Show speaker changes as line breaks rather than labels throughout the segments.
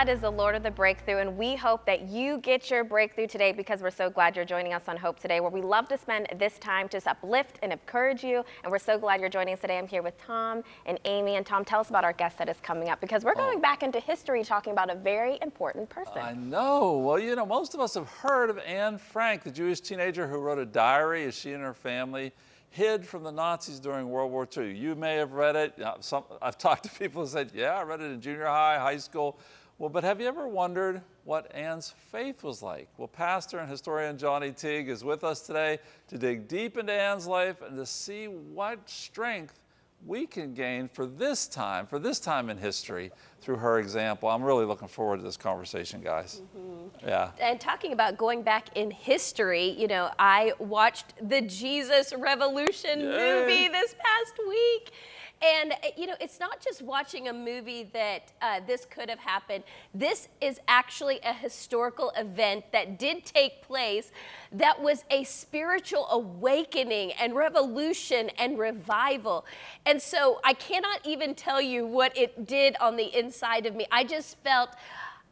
God is the Lord of the breakthrough, and we hope that you get your breakthrough today because we're so glad you're joining us on Hope Today, where we love to spend this time to uplift and encourage you. And we're so glad you're joining us today. I'm here with Tom and Amy. And Tom, tell us about our guest that is coming up because we're oh. going oh. back into history talking about a very important person.
I know. Well, you know, most of us have heard of Anne Frank, the Jewish teenager who wrote a diary as she and her family hid from the Nazis during World War II. You may have read it. Some, I've talked to people who said, yeah, I read it in junior high, high school. Well, but have you ever wondered what Anne's faith was like? Well, pastor and historian Johnny Teague is with us today to dig deep into Anne's life and to see what strength we can gain for this time, for this time in history through her example. I'm really looking forward to this conversation, guys. Mm -hmm. Yeah.
And talking about going back in history, you know, I watched the Jesus Revolution Yay. movie this past week. And, uh, you know, it's not just watching a movie that uh, this could have happened. This is actually a historical event that did take place that was a spiritual awakening and revolution and revival. And so I cannot even tell you what it did on the inside of me. I just felt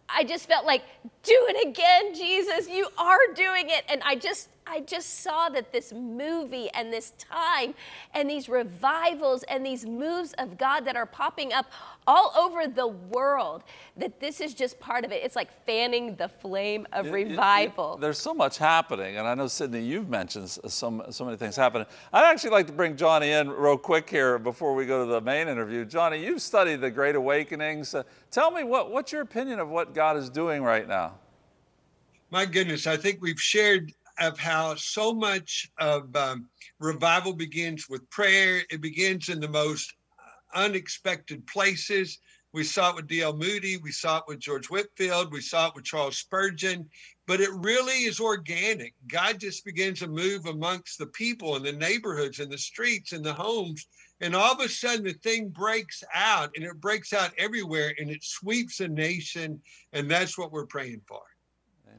I just felt like, do it again, Jesus, you are doing it. And I just, I just saw that this movie and this time and these revivals and these moves of God that are popping up all over the world, that this is just part of it. It's like fanning the flame of it, revival.
It, it, there's so much happening, and I know, Sydney, you've mentioned so, so many things happening. I'd actually like to bring Johnny in real quick here before we go to the main interview. Johnny, you've studied the Great Awakenings. Uh, tell me, what, what's your opinion of what God is doing right now?
My goodness, I think we've shared of how so much of um, revival begins with prayer. It begins in the most unexpected places. We saw it with D.L. Moody. We saw it with George Whitefield. We saw it with Charles Spurgeon. But it really is organic. God just begins to move amongst the people in the neighborhoods and the streets and the homes. And all of a sudden, the thing breaks out and it breaks out everywhere and it sweeps a nation. And that's what we're praying for.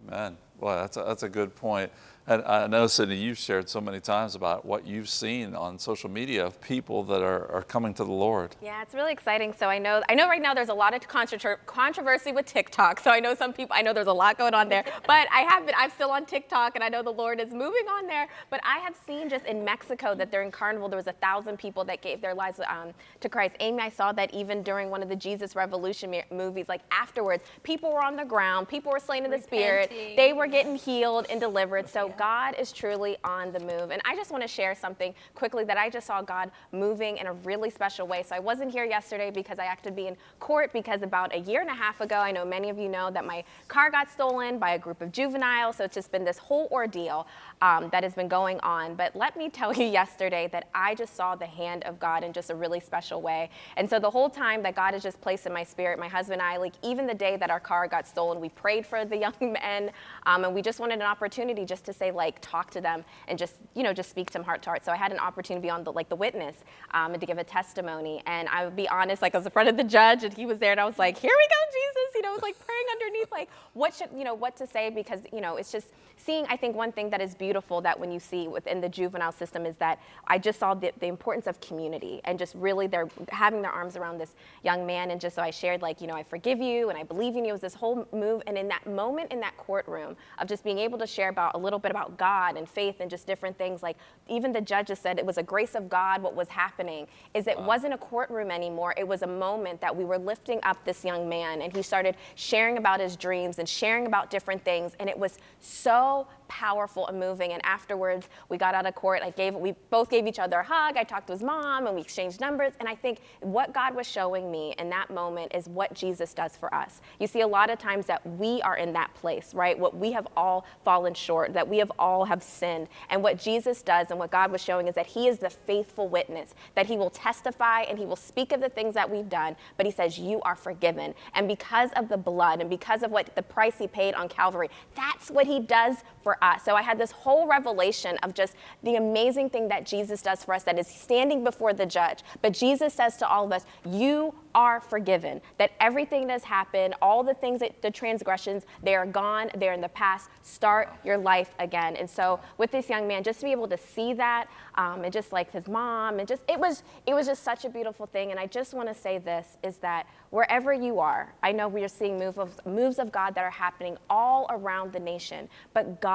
Amen. Well, that's a, that's a good point. And I know, Sydney, you've shared so many times about what you've seen on social media of people that are, are coming to the Lord.
Yeah, it's really exciting. So I know, I know right now there's a lot of controversy with TikTok. So I know some people, I know there's a lot going on there, but I have been, I'm still on TikTok and I know the Lord is moving on there. But I have seen just in Mexico that during Carnival, there was a thousand people that gave their lives um, to Christ. Amy, I saw that even during one of the Jesus Revolution movies, like afterwards, people were on the ground, people were slain in the Repenting. spirit, they were getting healed and delivered. So God is truly on the move. And I just want to share something quickly that I just saw God moving in a really special way. So I wasn't here yesterday because I had to be in court because about a year and a half ago, I know many of you know that my car got stolen by a group of juveniles. So it's just been this whole ordeal um, that has been going on. But let me tell you yesterday that I just saw the hand of God in just a really special way. And so the whole time that God has just placed in my spirit, my husband and I, like even the day that our car got stolen, we prayed for the young men um, and we just wanted an opportunity just to say, like talk to them and just you know just speak to them heart to heart. So I had an opportunity to be on the like the witness um, and to give a testimony. And I would be honest, like I was in front of the judge and he was there and I was like, here we go, Jesus. You know, I was like praying underneath, like what should you know what to say because you know it's just seeing, I think one thing that is beautiful that when you see within the juvenile system is that I just saw the, the importance of community and just really they're having their arms around this young man. And just so I shared like, you know, I forgive you and I believe in you. It was this whole move. And in that moment in that courtroom of just being able to share about a little bit about God and faith and just different things, like even the judges said it was a grace of God what was happening, is it wow. wasn't a courtroom anymore. It was a moment that we were lifting up this young man and he started sharing about his dreams and sharing about different things. And it was so powerful and moving. And afterwards, we got out of court. I gave, we both gave each other a hug. I talked to his mom and we exchanged numbers. And I think what God was showing me in that moment is what Jesus does for us. You see, a lot of times that we are in that place, right? What we have all fallen short, that we have all have sinned. And what Jesus does and what God was showing is that he is the faithful witness, that he will testify and he will speak of the things that we've done, but he says, you are forgiven. And because of the blood and because of what the price he paid on Calvary, that's what he does for us. So I had this whole revelation of just the amazing thing that Jesus does for us that is standing before the judge. But Jesus says to all of us, You are forgiven, that everything that's happened, all the things that the transgressions, they are gone, they're in the past. Start your life again. And so with this young man, just to be able to see that, um, and just like his mom, and just it was it was just such a beautiful thing. And I just want to say this is that wherever you are, I know we are seeing move of, moves of God that are happening all around the nation, but God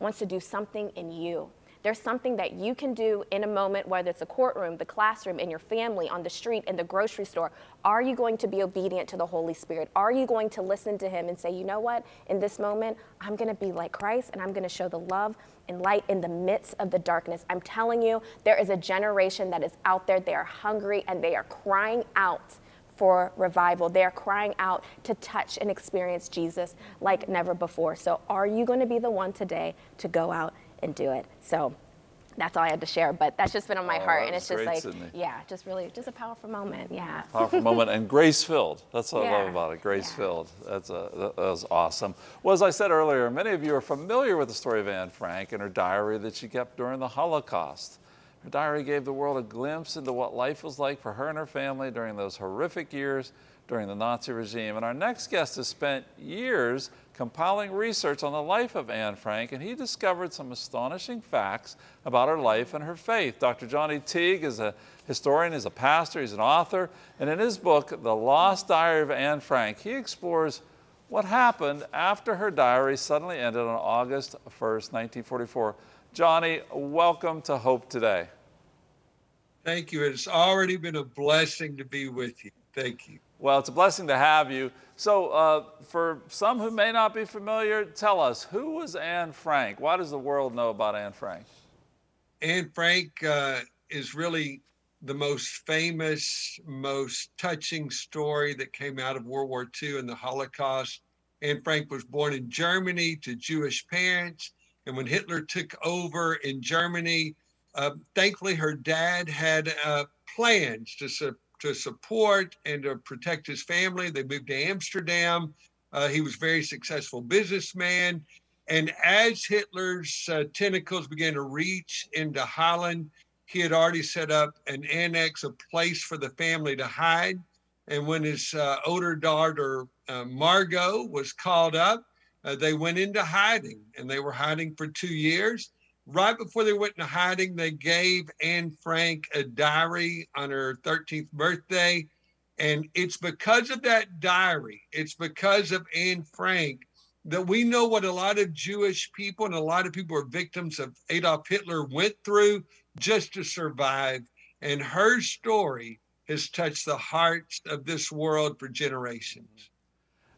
wants to do something in you. There's something that you can do in a moment, whether it's a courtroom, the classroom, in your family, on the street, in the grocery store. Are you going to be obedient to the Holy Spirit? Are you going to listen to Him and say, you know what, in this moment, I'm going to be like Christ and I'm going to show the love and light in the midst of the darkness? I'm telling you, there is a generation that is out there. They are hungry and they are crying out for revival. They're crying out to touch and experience Jesus like never before. So, are you going to be the one today to go out and do it. So that's all I had to share, but that's just been on my
oh,
heart. And it's
just
like,
Sydney.
yeah, just really, just a powerful moment. Yeah.
Powerful moment and grace filled. That's what
yeah.
I love about it. Grace filled. That's a, that was awesome. Well, as I said earlier, many of you are familiar with the story of Anne Frank and her diary that she kept during the Holocaust. Her diary gave the world a glimpse into what life was like for her and her family during those horrific years during the Nazi regime. And our next guest has spent years compiling research on the life of Anne Frank, and he discovered some astonishing facts about her life and her faith. Dr. Johnny Teague is a historian, he's a pastor, he's an author, and in his book, The Lost Diary of Anne Frank, he explores what happened after her diary suddenly ended on August 1st, 1944. Johnny, welcome to Hope Today.
Thank you. It's already been a blessing to be with you. Thank you.
Well, it's a blessing to have you. So, uh, for some who may not be familiar, tell us who was Anne Frank? Why does the world know about Anne Frank?
Anne Frank uh, is really the most famous, most touching story that came out of World War II and the Holocaust. Anne Frank was born in Germany to Jewish parents. And when Hitler took over in Germany, uh, thankfully her dad had uh, plans to to support and to protect his family. They moved to Amsterdam. Uh, he was a very successful businessman. And as Hitler's uh, tentacles began to reach into Holland, he had already set up an annex, a place for the family to hide. And when his uh, older daughter, uh, Margot, was called up, they went into hiding and they were hiding for two years right before they went into hiding, they gave Anne Frank a diary on her 13th birthday. And it's because of that diary, it's because of Anne Frank that we know what a lot of Jewish people and a lot of people are victims of Adolf Hitler went through just to survive. And her story has touched the hearts of this world for generations.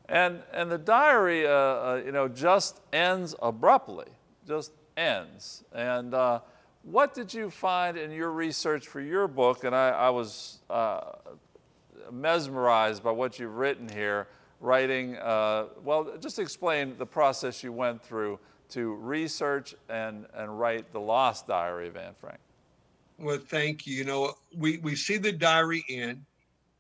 And, and the diary, uh, uh, you know, just ends abruptly, just ends. And uh, what did you find in your research for your book? And I, I was uh, mesmerized by what you've written here, writing, uh, well, just explain the process you went through to research and, and write the Lost Diary of Anne Frank.
Well, thank you. You know, we, we see the diary in,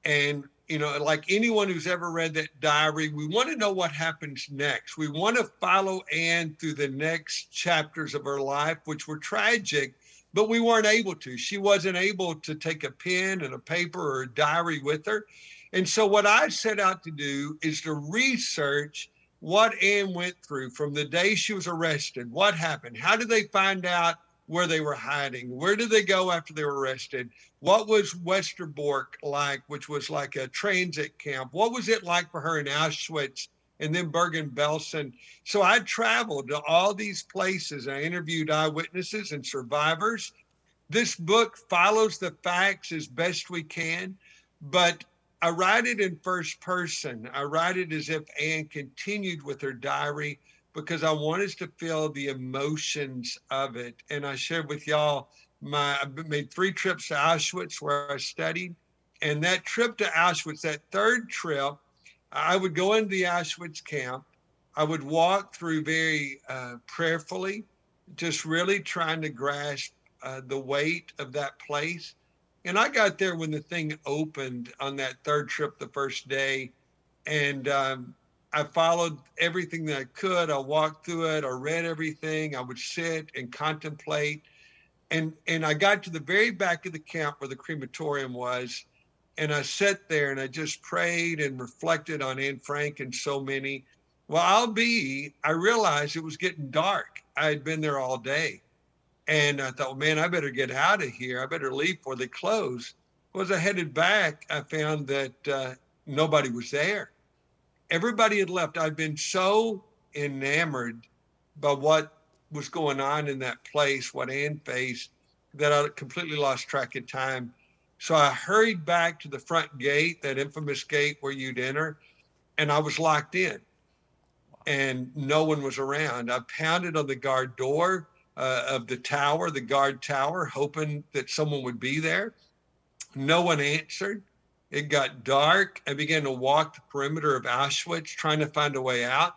and you know, like anyone who's ever read that diary, we want to know what happens next. We want to follow Anne through the next chapters of her life, which were tragic, but we weren't able to. She wasn't able to take a pen and a paper or a diary with her. And so, what I set out to do is to research what Anne went through from the day she was arrested. What happened? How did they find out where they were hiding. Where did they go after they were arrested? What was Westerbork like, which was like a transit camp? What was it like for her in Auschwitz and then Bergen-Belsen? So I traveled to all these places. I interviewed eyewitnesses and survivors. This book follows the facts as best we can, but I write it in first person. I write it as if Anne continued with her diary because I wanted to feel the emotions of it. And I shared with y'all my I made three trips to Auschwitz where I studied. And that trip to Auschwitz, that third trip, I would go into the Auschwitz camp. I would walk through very uh, prayerfully, just really trying to grasp uh, the weight of that place. And I got there when the thing opened on that third trip the first day. And um, I followed everything that I could. I walked through it. I read everything. I would sit and contemplate. And, and I got to the very back of the camp where the crematorium was. And I sat there and I just prayed and reflected on Anne Frank and so many. Well, I'll be, I realized it was getting dark. I had been there all day. And I thought, man, I better get out of here. I better leave before they close. Well, as I headed back, I found that uh, nobody was there. Everybody had left. I'd been so enamored by what was going on in that place, what Anne faced, that I completely lost track of time. So I hurried back to the front gate, that infamous gate where you'd enter, and I was locked in. And no one was around. I pounded on the guard door uh, of the tower, the guard tower, hoping that someone would be there. No one answered. It got dark. I began to walk the perimeter of Auschwitz, trying to find a way out.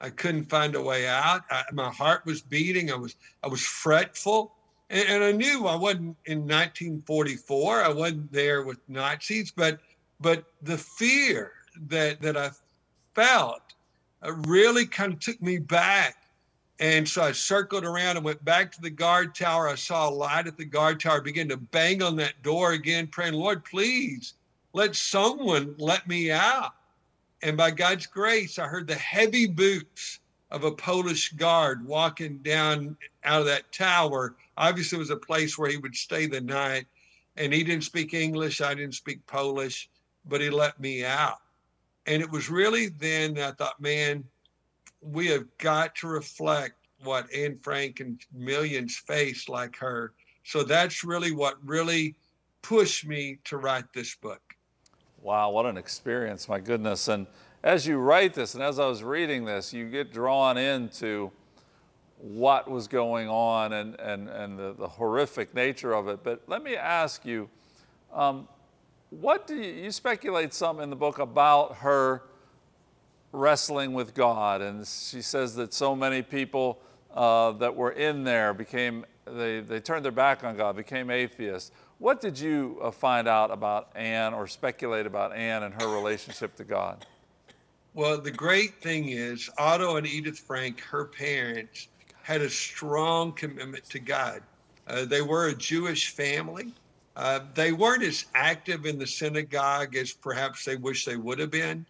I couldn't find a way out. I, my heart was beating. I was I was fretful, and, and, I knew I wasn't in 1944. I wasn't there with Nazis, but but the fear that that I felt uh, really kind of took me back. And so I circled around and went back to the guard tower. I saw a light at the guard tower. I began to bang on that door again, praying, Lord, please let someone let me out. And by God's grace, I heard the heavy boots of a Polish guard walking down out of that tower. Obviously, it was a place where he would stay the night. And he didn't speak English, I didn't speak Polish, but he let me out. And it was really then that I thought, man, we have got to reflect what Anne Frank and millions face like her. So that's really what really pushed me to write this book.
Wow, what an experience, my goodness. And as you write this, and as I was reading this, you get drawn into what was going on and, and, and the, the horrific nature of it. But let me ask you, um, what do you, you speculate some in the book about her wrestling with God? And she says that so many people uh, that were in there became, they, they turned their back on God, became atheists. What did you uh, find out about Anne or speculate about Anne and her relationship to God?
Well, the great thing is, Otto and Edith Frank, her parents, had a strong commitment to God. Uh, they were a Jewish family. Uh, they weren't as active in the synagogue as perhaps they wish they would have been.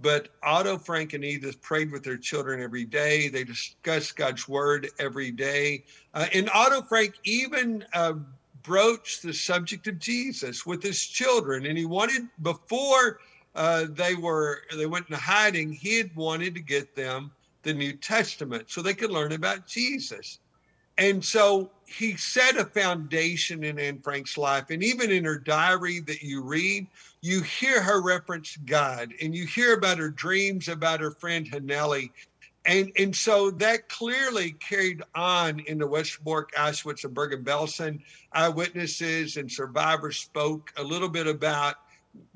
But Otto, Frank, and Edith prayed with their children every day. They discussed God's word every day. Uh, and Otto Frank even uh, broached the subject of Jesus with his children. And he wanted, before uh, they were they went into hiding, he had wanted to get them the New Testament so they could learn about Jesus. And so he set a foundation in Anne Frank's life. And even in her diary that you read, you hear her reference God and you hear about her dreams about her friend Hanneli and and so that clearly carried on in the Westerbork, Auschwitz, and Bergen-Belsen. Eyewitnesses and survivors spoke a little bit about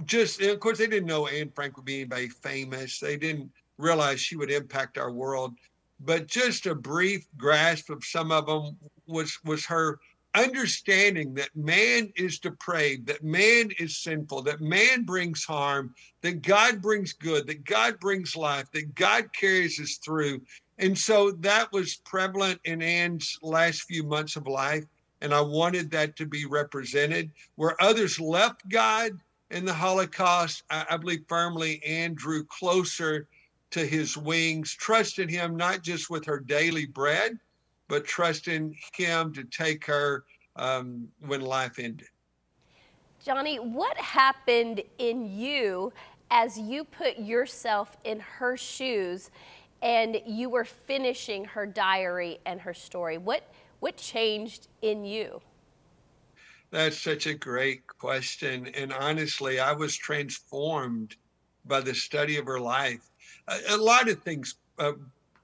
just, of course, they didn't know Anne Frank would be anybody famous. They didn't realize she would impact our world. But just a brief grasp of some of them was was her understanding that man is depraved, that man is sinful, that man brings harm, that God brings good, that God brings life, that God carries us through. And so that was prevalent in Anne's last few months of life. And I wanted that to be represented. Where others left God in the Holocaust, I, I believe firmly Anne drew closer to his wings, trusted him not just with her daily bread, but trusting him to take her um, when life ended.
Johnny, what happened in you as you put yourself in her shoes and you were finishing her diary and her story? What, what changed in you?
That's such a great question. And honestly, I was transformed by the study of her life. A, a lot of things uh,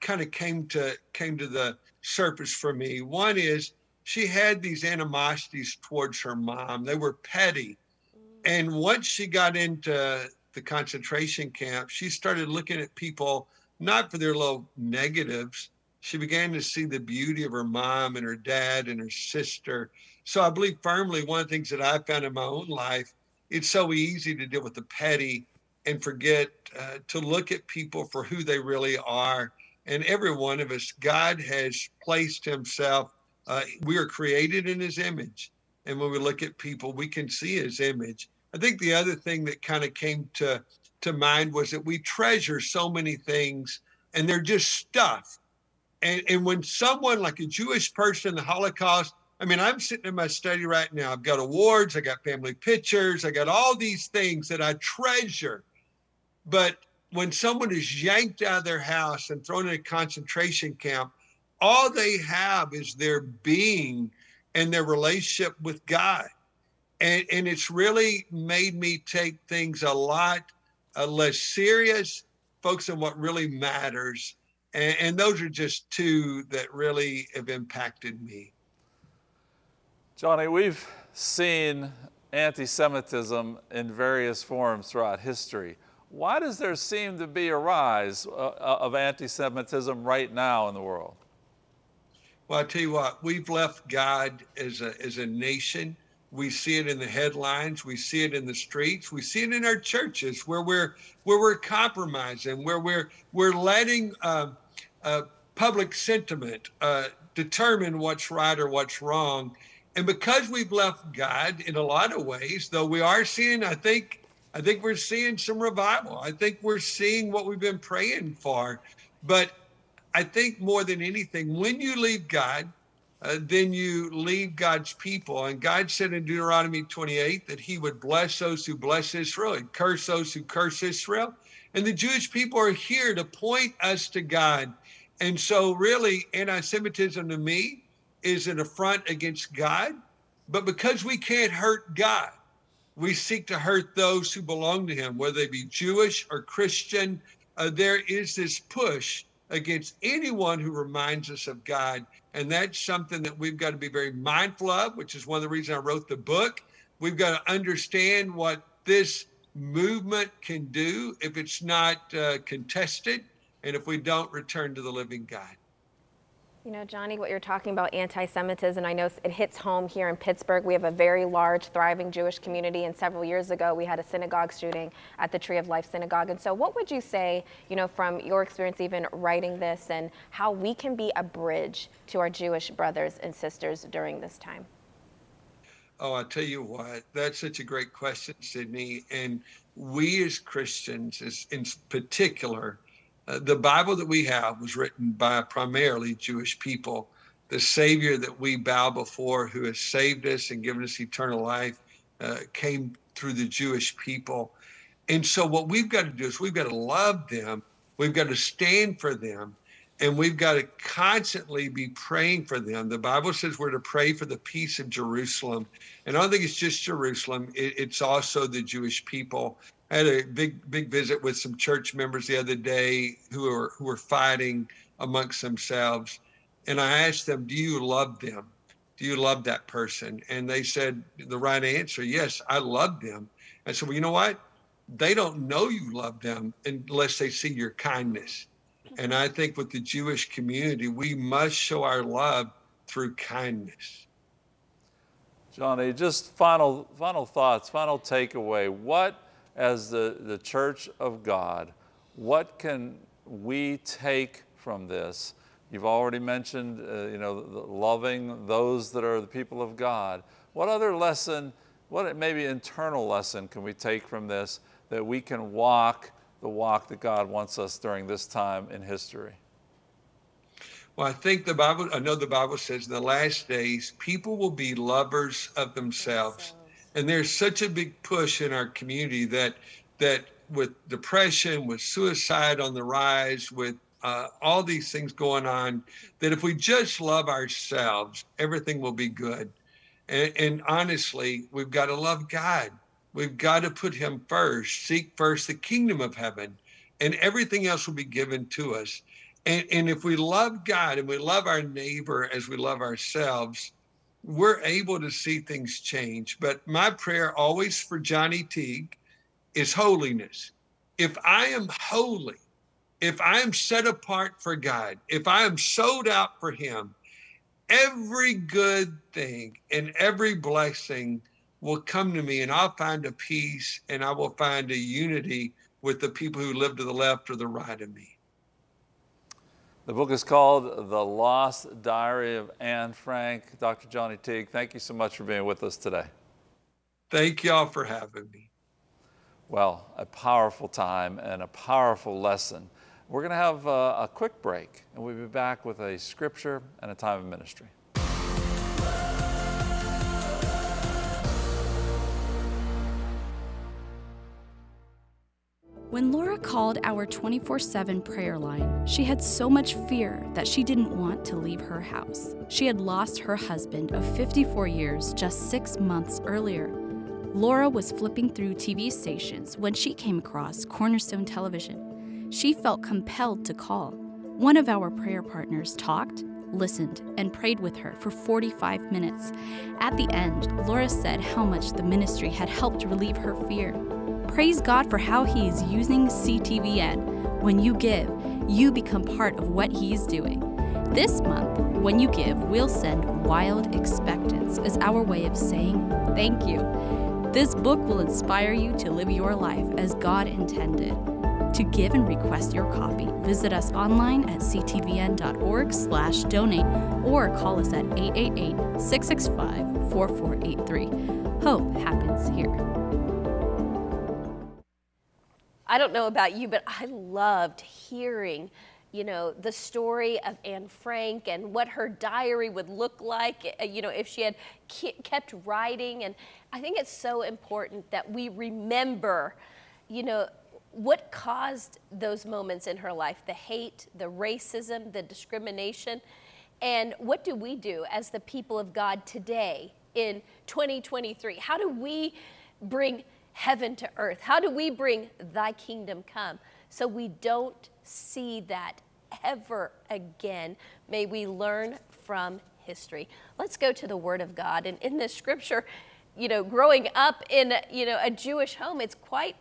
kind of came to came to the surface for me. One is she had these animosities towards her mom. They were petty. And once she got into the concentration camp, she started looking at people not for their little negatives. She began to see the beauty of her mom and her dad and her sister. So I believe firmly one of the things that I found in my own life, it's so easy to deal with the petty and forget uh, to look at people for who they really are and every one of us, God has placed Himself. Uh, we are created in His image, and when we look at people, we can see His image. I think the other thing that kind of came to to mind was that we treasure so many things and they're just stuff. And and when someone like a Jewish person in the Holocaust, I mean, I'm sitting in my study right now. I've got awards, I got family pictures, I got all these things that I treasure. But when someone is yanked out of their house and thrown in a concentration camp, all they have is their being and their relationship with God. And, and it's really made me take things a lot uh, less serious, focus on what really matters. And, and those are just two that really have impacted me.
Johnny, we've seen anti Semitism in various forms throughout history. Why does there seem to be a rise uh, uh of anti Semitism right now in the world?
Well, I tell you what, we've left God as a, as a nation. We see it in the headlines. We see it in the streets. We see it in our churches where we're where we're compromising, where we're we're letting uh, uh, public sentiment uh, determine what's right or what's wrong. And because we've left God in a lot of ways, though we are seeing, I think, I think we're seeing some revival. I think we're seeing what we've been praying for. But I think more than anything, when you leave God, uh, then you leave God's people. And God said in Deuteronomy 28 that he would bless those who bless Israel and curse those who curse Israel. And the Jewish people are here to point us to God. And so, really, anti Semitism to me is an affront against God. But because we can't hurt God, we seek to hurt those who belong to Him, whether they be Jewish or Christian. Uh, there is this push against anyone who reminds us of God. And that's something that we've got to be very mindful of, which is one of the reasons I wrote the book. We've got to understand what this movement can do if it's not uh, contested and if we don't return to the living God.
You know, Johnny, what you're talking about anti-Semitism, I know it hits home here in Pittsburgh. We have a very large, thriving Jewish community, and several years ago we had a synagogue shooting at the Tree of Life Synagogue. And so, what would you say, you know, from your experience even writing this, and how we can be a bridge to our Jewish brothers and sisters during this time?
Oh, I tell you what, that's such a great question, Sydney. And we as Christians, as in particular, uh, the Bible that we have was written by primarily Jewish people. The Savior that we bow before, who has saved us and given us eternal life, uh, came through the Jewish people. And so, what we've got to do is we've got to love them, we've got to stand for them, and we've got to constantly be praying for them. The Bible says we're to pray for the peace of Jerusalem. And I don't think it's just Jerusalem, it, it's also the Jewish people. I had a big big visit with some church members the other day who are who were fighting amongst themselves, and I asked them, "Do you love them? Do you love that person?" And they said the right answer, "Yes, I love them." I said, "Well, you know what? They don't know you love them unless they see your kindness." And I think with the Jewish community, we must show our love through kindness.
Johnny, just final final thoughts, final takeaway. What as the, the church of God, what can we take from this? You've already mentioned, uh, you know, loving those that are the people of God. What other lesson, what maybe internal lesson can we take from this that we can walk the walk that God wants us during this time in history?
Well, I think the Bible, I know the Bible says in the last days, people will be lovers of themselves and there's such a big push in our community that that with depression with suicide on the rise with uh, all these things going on that if we just love ourselves everything will be good. And, and honestly we've got to love god. We've got to put him first seek first the kingdom of heaven and everything else will be given to us. And, and if we love god and we love our neighbor as we love ourselves we're able to see things change. But my prayer always for Johnny Teague is holiness. If I am holy, if I am set apart for God, if I am sold out for Him, every good thing and every blessing will come to me, and I'll find a peace and I will find a unity with the people who live to the left or the right of me.
The book is called The Lost Diary of Anne Frank. Dr. Johnny Teague, thank you so much for being with us today.
Thank y'all for having me.
Well, a powerful time and a powerful lesson. We're going to have a, a quick break, and we'll be back with a scripture and a time of ministry.
When Laura called our 24 7 prayer line, she had so much fear that she didn't want to leave her house. She had lost her husband of 54 years just six months earlier. Laura was flipping through TV stations when she came across Cornerstone Television. She felt compelled to call. One of our prayer partners talked, listened, and prayed with her for 45 minutes. At the end, Laura said how much the ministry had helped relieve her fear. Praise God for how He is using CTVN. When you give, you become part of what He is doing. This month, when you give, we'll send Wild Expectance as our way of saying thank you. This book will inspire you to live your life as God intended. To give and request your copy, visit us online at ctvn.org slash donate or call us at 888-665-4483. Hope
I don't know about you, but I loved hearing, you know, the story of Anne Frank and what her diary would look like, uh, you know, if she had kept writing. And I think it's so important that we remember, you know, what caused those moments in her life the hate, the racism, the discrimination. And what do we do as the people of God today in 2023? How do we bring heaven to earth? How do we bring thy kingdom come so we don't see that ever again? May we learn from history. Let's go to the word of God. And in this scripture, you know, growing up in, you know, a Jewish home, it's quite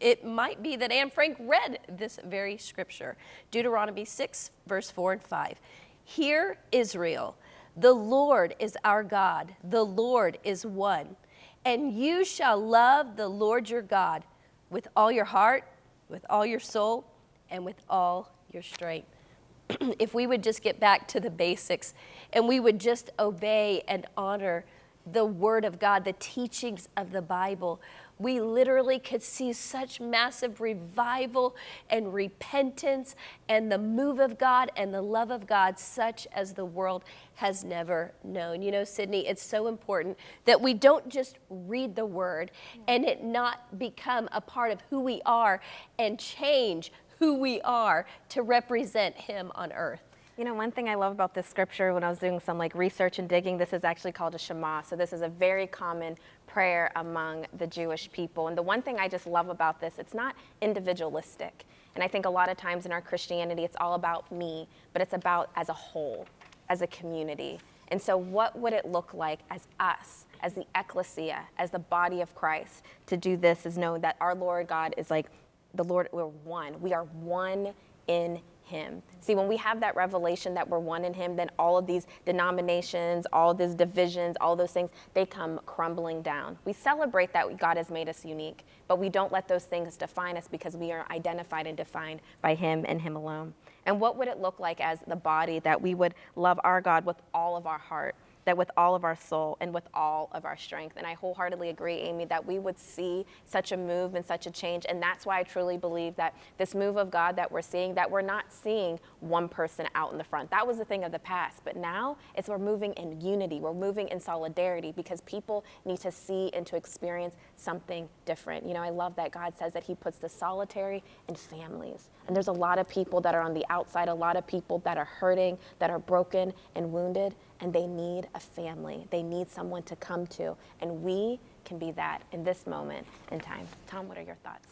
it might be that Anne Frank read this very scripture. Deuteronomy 6, verse 4 and 5. Hear, Israel, the Lord is our God, the Lord is one and you shall love the Lord your God with all your heart, with all your soul, and with all your strength. if we would just get back to the basics and we would just obey and honor the Word of God, the teachings of the Bible, we literally could see such massive revival and repentance and the move of God and the love of God, such as the world has never known. You know, Sydney, it's so important that we don't just read the word and it not become a part of who we are and change who we are to represent Him on earth.
You know, one thing I love about this scripture when I was doing some like research and digging, this is actually called a Shema. So this is a very common prayer among the Jewish people. And the one thing I just love about this, it's not individualistic. And I think a lot of times in our Christianity, it's all about me, but it's about as a whole, as a community. And so, what would it look like as us, as the ecclesia, as the body of Christ, to do this? Is know that our Lord God is like the Lord, we're one. We are one in him. See, when we have that revelation that we're one in him, then all of these denominations, all these divisions, all those things, they come crumbling down. We celebrate that God has made us unique, but we don't let those things define us because we are identified and defined by him and him alone. And what would it look like as the body that we would love our God with all of our heart? That with all of our soul and with all of our strength. And I wholeheartedly agree, Amy, that we would see such a move and such a change. And that's why I truly believe that this move of God that we're seeing, that we're not seeing one person out in the front. That was the thing of the past. But now it's we're moving in unity, we're moving in solidarity because people need to see and to experience something different. You know, I love that God says that He puts the solitary in families. And there's a lot of people that are on the outside, a lot of people that are hurting, that are broken and wounded and they need a family. They need someone to come to. And we can be that in this moment in time. Tom, what are your thoughts?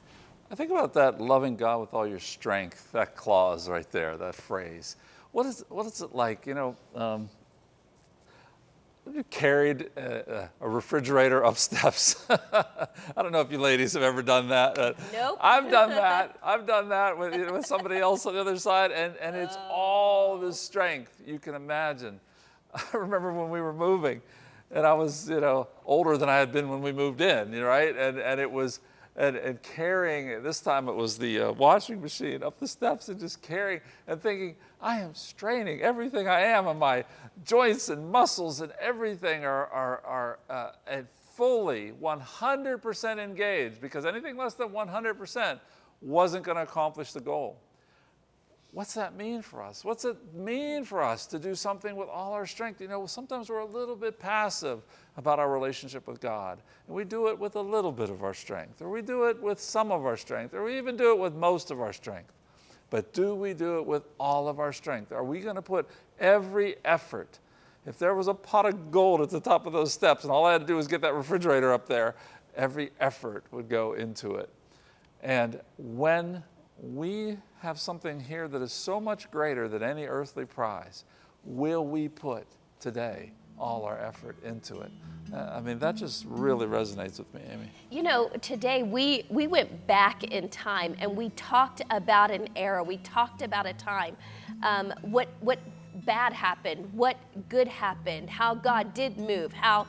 I think about that loving God with all your strength, that clause right there, that phrase. What is, what is it like? You know, um, you carried a, a, refrigerator up steps? I don't know if you ladies have ever done that.
Nope.
I've done that. I've done that with, you know, with somebody else on the other side, and, and it's oh. all the strength you can imagine. I remember when we were moving and I was, you know, older than I had been when we moved in, right? And, and it was, and, and carrying, this time it was the uh, washing machine up the steps and just carrying and thinking, I am straining everything I am and my joints and muscles and everything are, are, are uh, fully 100% engaged because anything less than 100% wasn't going to accomplish the goal. What's that mean for us? What's it mean for us to do something with all our strength? You know, sometimes we're a little bit passive about our relationship with God, and we do it with a little bit of our strength, or we do it with some of our strength, or we even do it with most of our strength. But do we do it with all of our strength? Are we going to put every effort? If there was a pot of gold at the top of those steps and all I had to do was get that refrigerator up there, every effort would go into it. And when we have something here that is so much greater than any earthly prize, will we put today all our effort into it? Uh, I mean, that just really resonates with me, Amy.
You know, today we, we went back in time and we talked about an era. We talked about a time. Um, what, what bad happened, what good happened, how God did move, how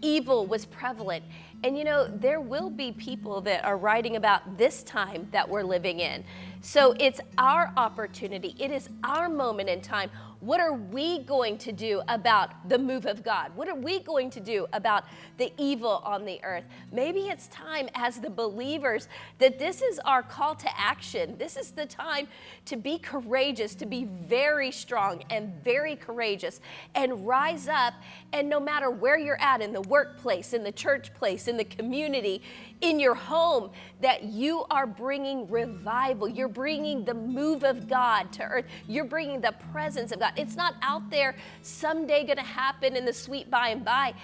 evil was prevalent. And you know, there will be people that are writing about this time that we're living in. So it's our opportunity, it is our moment in time. What are we going to do about the move of God? What are we going to do about the evil on the earth? Maybe it's time as the believers that this is our call to action. This is the time to be courageous, to be very strong and very courageous and rise up. And no matter where you're at in the workplace, in the church place, in the community, in your home, that you are bringing revival. You're bringing the move of God to earth. You're bringing the presence of God. It's not out there someday going to happen in the sweet by and by.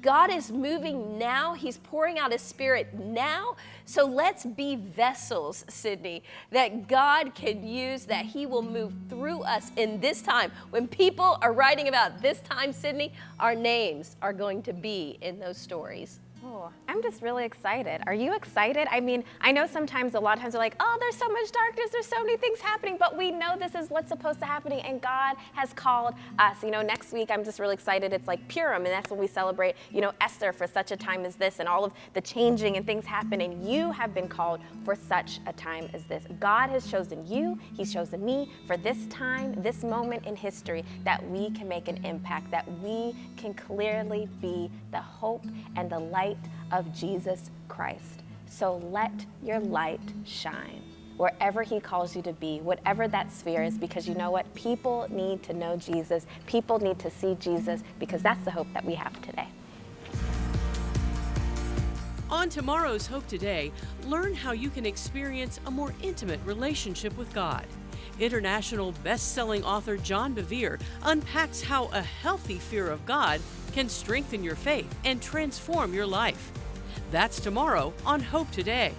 God is moving now. He's pouring out His Spirit now. So let's be vessels, Sydney, that God can use, that He will move through us in this time. When people are writing about this time, Sydney, our names are going to be in those stories.
I'm just really excited. Are you excited? I mean, I know sometimes a lot of times we're like, oh, there's so much darkness, there's so many things happening, but we know this is what's supposed to happen, and God has called us. You know, next week I'm just really excited. It's like Purim, and that's when we celebrate, you know, Esther for such a time as this, and all of the changing and things happen, and you have been called for such a time as this. God has chosen you, He's chosen me for this time, this moment in history, that we can make an impact, that we can clearly be the hope and the light of Jesus Christ. So let your light shine wherever He calls you to be, whatever that sphere is, because you know what? People need to know Jesus. People need to see Jesus because that's the hope that we have today.
On tomorrow's Hope Today, learn how you can experience a more intimate relationship with God. International best-selling author John Bevere unpacks how a healthy fear of God can strengthen your faith and transform your life. That's tomorrow on Hope Today.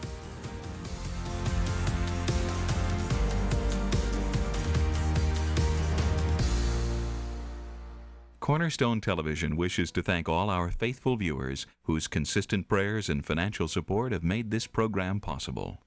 Cornerstone Television wishes to thank all our faithful viewers whose consistent prayers and financial support have made this program possible.